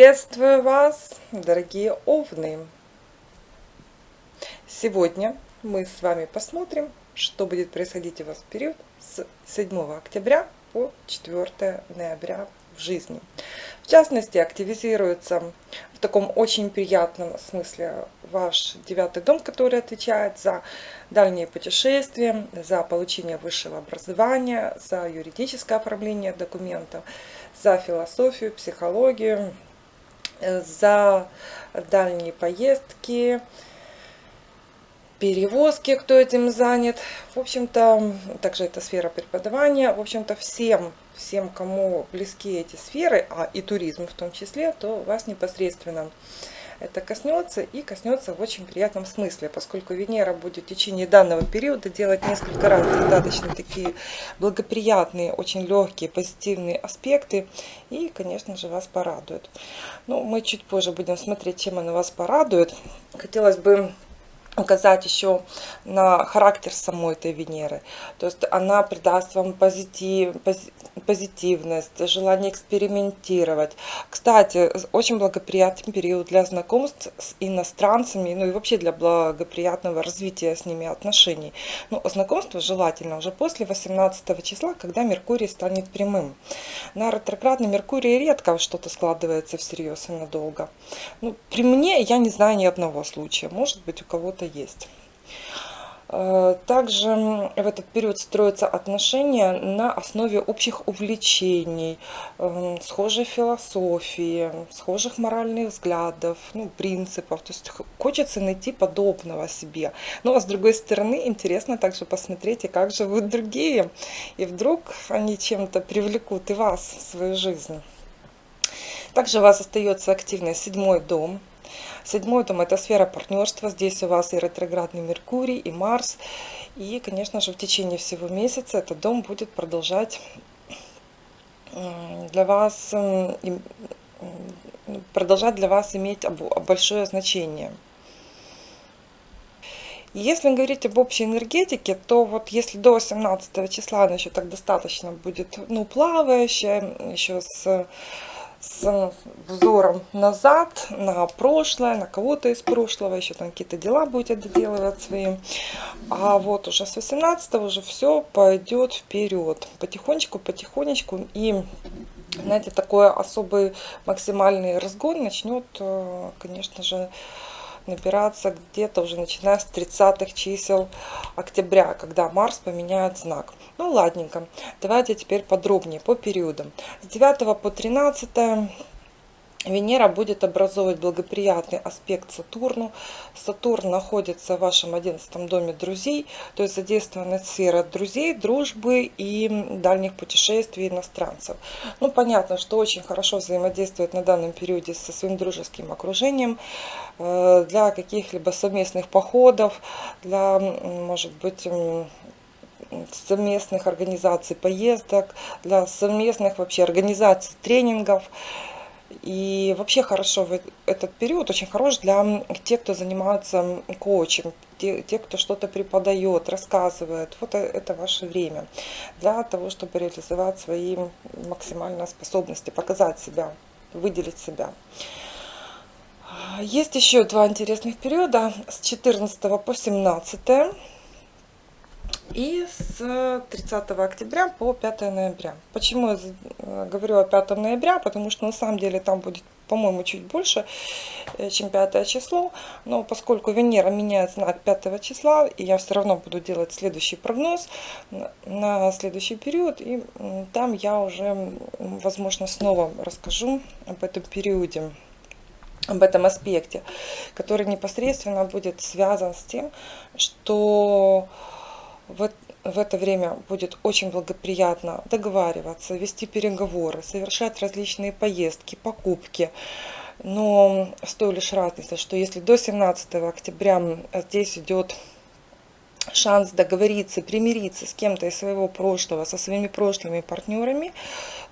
Приветствую вас, дорогие овны! Сегодня мы с вами посмотрим, что будет происходить у вас в период с 7 октября по 4 ноября в жизни. В частности, активизируется в таком очень приятном смысле ваш девятый дом, который отвечает за дальние путешествия, за получение высшего образования, за юридическое оформление документов, за философию, психологию, за дальние поездки, перевозки, кто этим занят. В общем-то, также это сфера преподавания. В общем-то, всем, всем, кому близки эти сферы, а и туризм в том числе, то вас непосредственно это коснется и коснется в очень приятном смысле, поскольку Венера будет в течение данного периода делать несколько раз достаточно такие благоприятные, очень легкие, позитивные аспекты и, конечно же, вас порадует. Ну, мы чуть позже будем смотреть, чем она вас порадует. Хотелось бы указать еще на характер самой этой Венеры. То есть она придаст вам позитив, позитивность, желание экспериментировать. Кстати, очень благоприятный период для знакомств с иностранцами, ну и вообще для благоприятного развития с ними отношений. Но ну, знакомство желательно уже после 18 числа, когда Меркурий станет прямым. На ретроградный Меркурий редко что-то складывается всерьез и надолго. Ну, при мне я не знаю ни одного случая. Может быть, у кого-то есть. Э, также в этот период строятся отношения на основе общих увлечений, эм, схожей философии, схожих моральных взглядов, ну, принципов. То есть хочется найти подобного себе. Ну а с другой стороны, интересно также посмотреть, и как живут другие. И вдруг они чем-то привлекут и вас в свою жизнь. Также у вас остается активный седьмой дом – Седьмой дом – это сфера партнерства. Здесь у вас и ретроградный Меркурий, и Марс. И, конечно же, в течение всего месяца этот дом будет продолжать для вас, продолжать для вас иметь большое значение. Если говорить об общей энергетике, то вот если до 17 числа она еще так достаточно будет, ну, плавающая, еще с с взором назад, на прошлое, на кого-то из прошлого, еще там какие-то дела будете доделывать свои. А вот уже с 18 уже все пойдет вперед, потихонечку, потихонечку. И, знаете, такой особый максимальный разгон начнет, э, конечно же, набираться где-то уже начиная с 30-х чисел октября, когда Марс поменяет знак. Ну ладненько, давайте теперь подробнее по периодам. С 9 по 13 Венера будет образовывать благоприятный аспект Сатурну. Сатурн находится в вашем 11 доме друзей, то есть задействована сфера друзей, дружбы и дальних путешествий иностранцев. Ну, понятно, что очень хорошо взаимодействует на данном периоде со своим дружеским окружением э, для каких-либо совместных походов, для, может быть, совместных организаций поездок, для совместных вообще организаций тренингов. И вообще хорошо в этот период очень хорош для тех, кто занимается коучем, те, те кто что-то преподает, рассказывает. Вот э, это ваше время для того, чтобы реализовать свои максимальные способности, показать себя, выделить себя. Есть еще два интересных периода с 14 по 17 и с 30 октября по 5 ноября. Почему я э, говорю о 5 ноября? Потому что на самом деле там будет, по-моему, чуть больше, э, чем 5 число. Но поскольку Венера меняет знак 5 числа, и я все равно буду делать следующий прогноз на следующий период. И там я уже, возможно, снова расскажу об этом периоде об этом аспекте, который непосредственно будет связан с тем, что в, в это время будет очень благоприятно договариваться, вести переговоры, совершать различные поездки, покупки. Но с той лишь разницей, что если до 17 октября здесь идет шанс договориться, примириться с кем-то из своего прошлого, со своими прошлыми партнерами,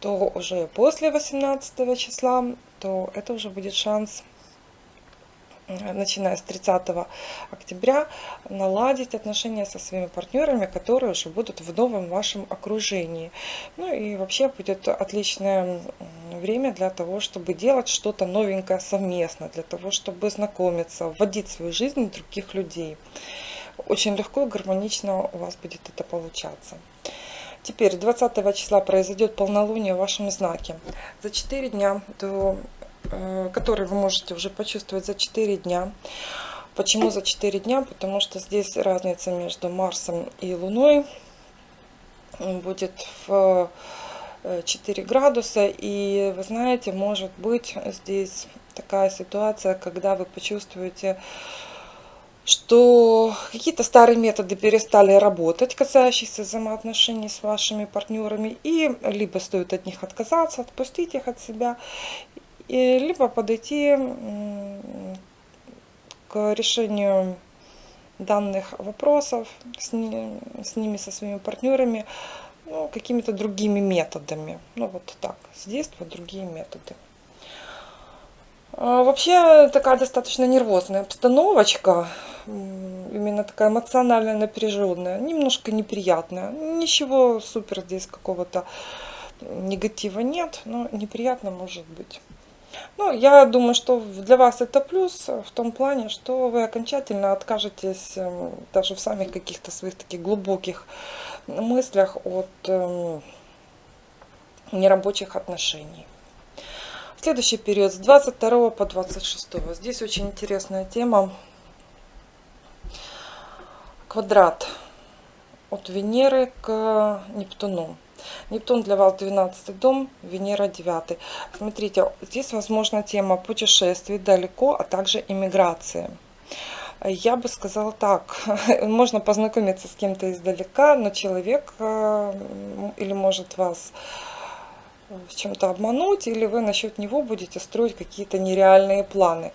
то уже после 18 числа, то это уже будет шанс начиная с 30 октября, наладить отношения со своими партнерами, которые уже будут в новом вашем окружении. Ну и вообще будет отличное время для того, чтобы делать что-то новенькое совместно, для того, чтобы знакомиться, вводить в свою жизнь других людей. Очень легко и гармонично у вас будет это получаться. Теперь 20 числа произойдет полнолуние в вашем знаке. За 4 дня до который вы можете уже почувствовать за 4 дня. Почему за 4 дня? Потому что здесь разница между Марсом и Луной будет в 4 э, градуса. И вы знаете, может быть здесь такая ситуация, когда вы почувствуете, что какие-то старые методы перестали работать, касающиеся взаимоотношений с вашими партнерами, и либо стоит от них отказаться, отпустить их от себя, либо подойти к решению данных вопросов с, с ними, со своими партнерами, ну, какими-то другими методами. Ну, вот так, действия другие методы. А вообще такая достаточно нервозная обстановочка, именно такая эмоционально напряженная, немножко неприятная. Ничего супер здесь какого-то негатива нет, но неприятно может быть. Ну, я думаю, что для вас это плюс в том плане, что вы окончательно откажетесь эм, даже в самых каких-то своих таких глубоких мыслях от э, нерабочих отношений. Следующий период с 22 по 26. Здесь очень интересная тема. Квадрат от Венеры к Нептуну. Нептун для вас 12 дом, Венера 9. Смотрите, здесь возможна тема путешествий далеко, а также иммиграции. Я бы сказала так, можно познакомиться с кем-то издалека, но человек э, или может вас в чем-то обмануть, или вы насчет него будете строить какие-то нереальные планы.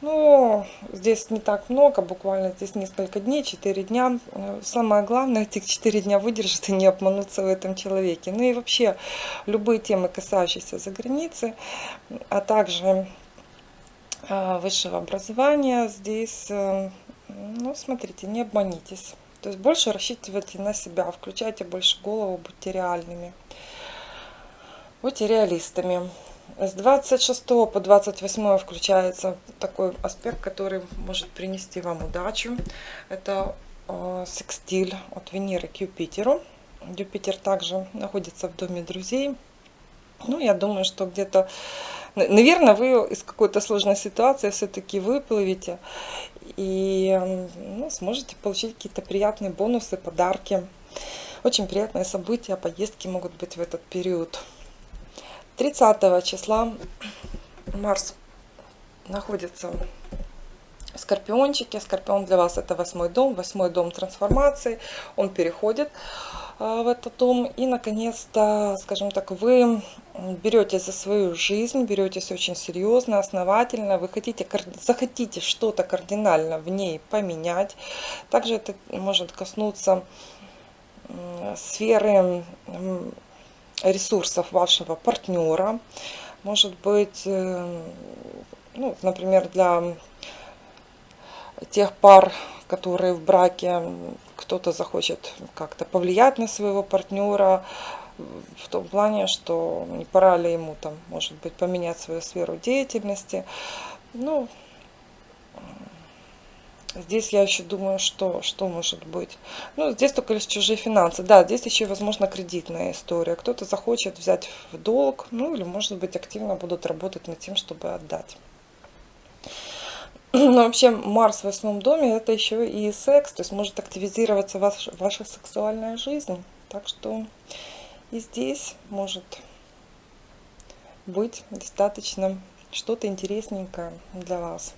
Ну, здесь не так много, буквально здесь несколько дней, 4 дня. Самое главное, этих 4 дня выдержать и не обмануться в этом человеке. Ну и вообще, любые темы, касающиеся за границы, а также э, высшего образования, здесь, э, ну, смотрите, не обманитесь. То есть больше рассчитывайте на себя, включайте больше голову, будьте реальными. Будьте реалистами. С 26 по 28 включается такой аспект, который может принести вам удачу. Это э, секстиль от Венеры к Юпитеру. Юпитер также находится в доме друзей. Ну, я думаю, что где-то, наверное, вы из какой-то сложной ситуации все-таки выплывете и ну, сможете получить какие-то приятные бонусы, подарки. Очень приятные события, поездки могут быть в этот период. 30 числа Марс находится в Скорпиончике. Скорпион для вас это восьмой дом, восьмой дом трансформации. Он переходит а, в этот дом. И, наконец-то, скажем так, вы берете за свою жизнь, беретесь очень серьезно, основательно. Вы хотите, захотите что-то кардинально в ней поменять. Также это может коснуться сферы ресурсов вашего партнера. Может быть, э, ну, например, для тех пар, которые в браке, кто-то захочет как-то повлиять на своего партнера, в том плане, что не пора ли ему там, может быть, поменять свою сферу деятельности. Ну, Здесь я еще думаю, что, что может быть. Ну, здесь только лишь чужие финансы. Да, здесь еще, возможно, кредитная история. Кто-то захочет взять в долг, ну, или, может быть, активно будут работать над тем, чтобы отдать. Но вообще Марс в восьмом доме это еще и секс, то есть может активизироваться ваш, ваша сексуальная жизнь. Так что и здесь может быть достаточно что-то интересненькое для вас.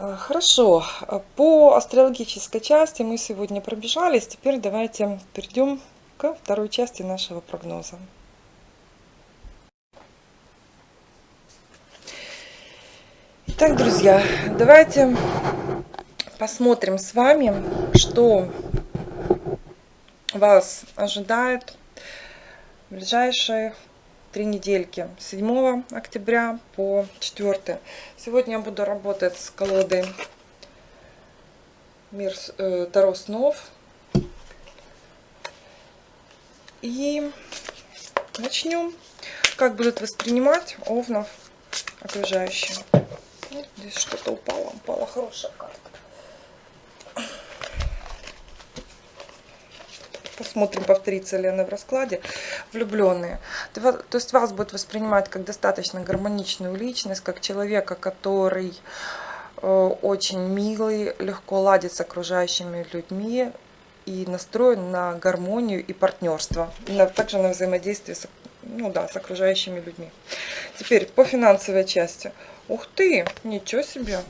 Э, хорошо, по астрологической части мы сегодня пробежались. Теперь давайте перейдем к второй части нашего прогноза. Итак, друзья, давайте посмотрим с вами, что вас ожидает в ближайшие три недельки 7 октября по 4 сегодня я буду работать с колодой мир э, таро снов. И начнем как будут воспринимать овнов окружающие? Здесь что-то упало упала хорошая карта. Посмотрим, повторится ли она в раскладе. Влюбленные. То есть вас будет воспринимать как достаточно гармоничную личность, как человека, который э, очень милый, легко ладит с окружающими людьми и настроен на гармонию и партнерство. Также на взаимодействие с, ну да, с окружающими людьми. Теперь по финансовой части. Ух ты, ничего себе!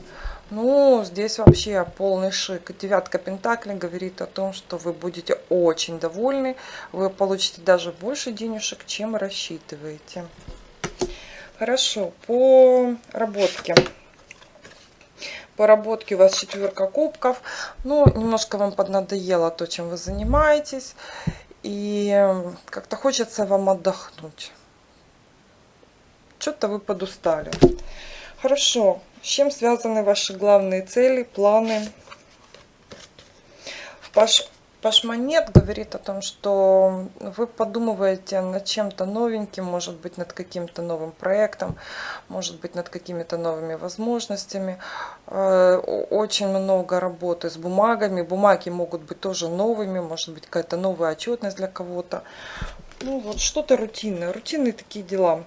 Ну, здесь вообще полный шик. Девятка Пентаклей говорит о том, что вы будете очень довольны. Вы получите даже больше денежек, чем рассчитываете. Хорошо, по работке. По работке у вас четверка кубков. Ну, немножко вам поднадоело то, чем вы занимаетесь. И как-то хочется вам отдохнуть. Что-то вы подустали. Хорошо. С чем связаны ваши главные цели, планы? Паш, Пашмонет говорит о том, что вы подумываете над чем-то новеньким, может быть, над каким-то новым проектом, может быть, над какими-то новыми возможностями. Э, очень много работы с бумагами. Бумаги могут быть тоже новыми, может быть, какая-то новая отчетность для кого-то. Ну, вот что-то рутинное, рутинные такие дела.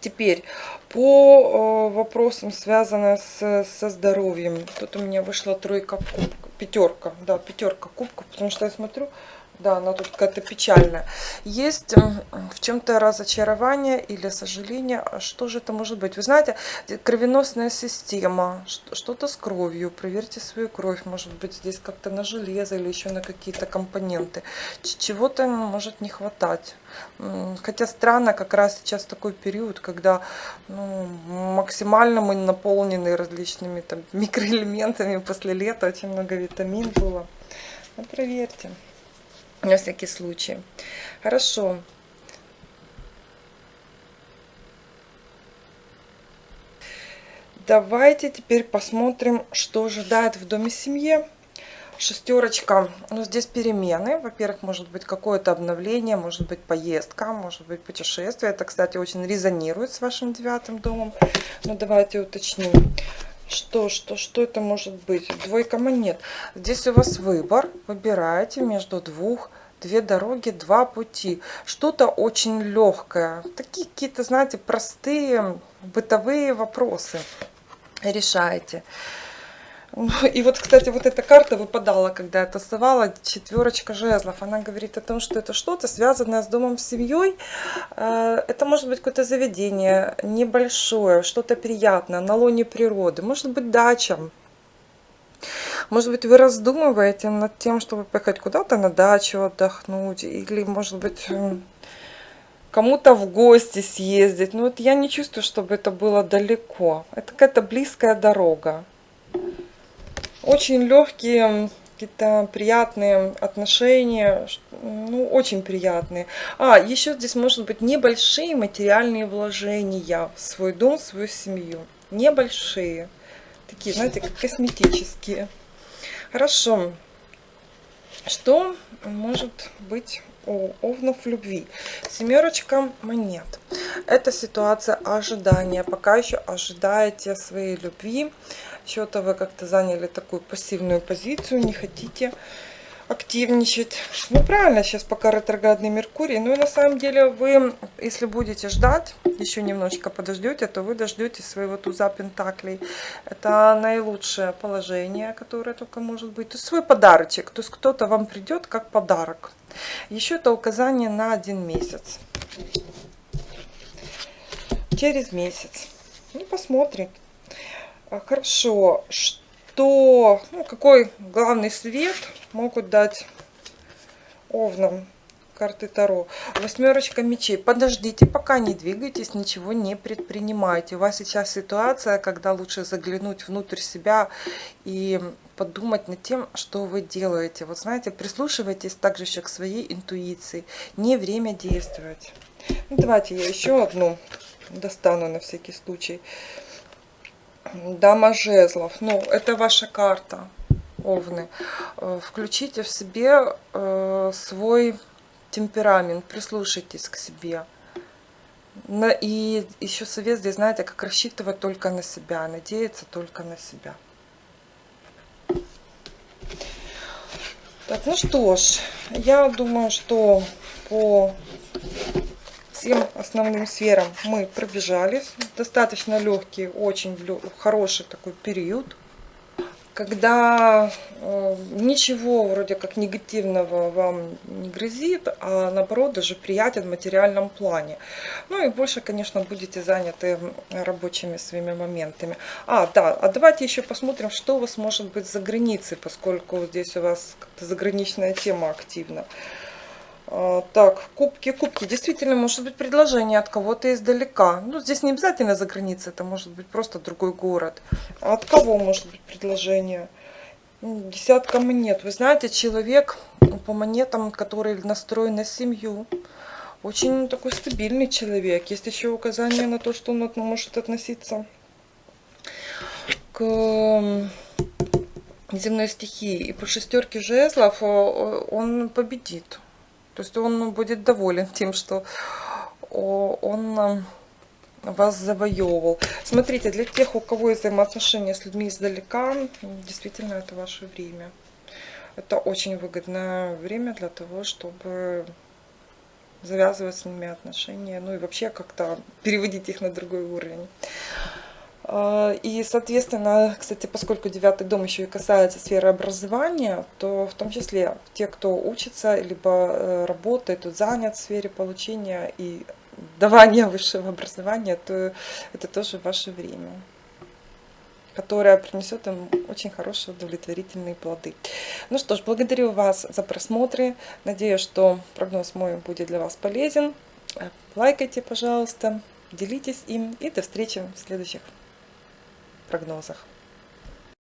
Теперь по э, вопросам, связанным с, со здоровьем. Тут у меня вышла тройка кубков, пятерка, да, пятерка кубков, потому что я смотрю, да, она тут какая-то печальная. Есть в чем-то разочарование или сожаление. А что же это может быть? Вы знаете, кровеносная система, что-то с кровью. Проверьте свою кровь. Может быть, здесь как-то на железо или еще на какие-то компоненты. Чего-то может не хватать. Хотя странно, как раз сейчас такой период, когда ну, максимально мы наполнены различными там, микроэлементами после лета. Очень много витамин было. Ну, проверьте на всякий случай. Хорошо. Давайте теперь посмотрим, что ожидает в доме семье. Шестерочка, ну здесь перемены. Во-первых, может быть какое-то обновление, может быть поездка, может быть путешествие. Это, кстати, очень резонирует с вашим девятым домом. Но давайте уточним. Что, что, что это может быть? Двойка монет. Здесь у вас выбор. Выбираете между двух две дороги, два пути. Что-то очень легкое. Такие какие-то, знаете, простые бытовые вопросы решаете. И вот, кстати, вот эта карта выпадала, когда я тасовала, четверочка жезлов. Она говорит о том, что это что-то связанное с домом, с семьей. Э, это может быть какое-то заведение небольшое, что-то приятное, на лоне природы. Может быть дача. Может быть, вы раздумываете над тем, чтобы поехать куда-то на дачу отдохнуть. Или, может быть, кому-то в гости съездить. Но вот я не чувствую, чтобы это было далеко. Это какая-то близкая дорога очень легкие какие-то приятные отношения, ну, очень приятные. А, еще здесь может быть небольшие материальные вложения в свой дом, в свою семью. Небольшие. Такие, знаете, как косметические. Хорошо. Что может быть у овнов любви? Семерочка монет. Это ситуация ожидания. Пока еще ожидаете своей любви что-то вы как-то заняли такую пассивную позицию, не хотите активничать. Ну, правильно, сейчас пока ретроградный Меркурий. Ну, и на самом деле вы, если будете ждать, еще немножечко подождете, то вы дождете своего туза Пентаклей. Это наилучшее положение, которое только может быть. То есть свой подарочек. То есть кто-то вам придет как подарок. Еще это указание на один месяц. Через месяц. Ну, посмотрим. А, хорошо, что, ну, какой главный свет могут дать овнам карты Таро? Восьмерочка мечей. Подождите, пока не двигайтесь, ничего не предпринимайте. У вас сейчас ситуация, когда лучше заглянуть внутрь себя и подумать над тем, что вы делаете. Вот знаете, прислушивайтесь также еще к своей интуиции. Не время действовать. Ну, давайте я еще одну достану на всякий случай. Дама жезлов. Ну, это ваша карта, овны. Э, включите в себе э, свой темперамент, прислушайтесь к себе. И еще совет здесь, знаете, как рассчитывать только на себя, надеяться только на себя. Так, ну что ж, я думаю, что по всем основным сферам мы пробежались. Достаточно легкий, очень хороший такой период когда э, ничего вроде как негативного вам не грозит, а наоборот даже приятен в материальном плане. Ну и больше, конечно, будете заняты рабочими своими моментами. А, да, а давайте еще посмотрим, что у вас может быть за границей, поскольку здесь у вас заграничная тема активна. А, так, кубки, кубки. Действительно, может быть предложение от кого-то издалека. Ну, здесь не обязательно за границей, это может быть просто другой город. А от кого может быть предложение? Десятка монет. Вы знаете, человек по монетам, который настроен на семью, очень такой стабильный человек. Есть еще указание на то, что он может относиться к земной стихии. И по шестерке жезлов он победит. То есть он будет доволен тем, что он э, вас завоевывал. Смотрите, для тех, у кого есть взаимоотношения с людьми издалека, действительно это ваше время. Это очень выгодное время для того, чтобы завязывать с ними отношения, ну и вообще как-то переводить их на другой уровень. А, и, соответственно, кстати, поскольку девятый дом еще и касается сферы образования, то в том числе те, кто учится, либо э, работает, занят в сфере получения и давания высшего образования, то это тоже ваше время которое принесет им очень хорошие удовлетворительные плоды. Ну что ж, благодарю вас за просмотры. Надеюсь, что прогноз мой будет для вас полезен. Лайкайте, пожалуйста, делитесь им и до встречи в следующих прогнозах.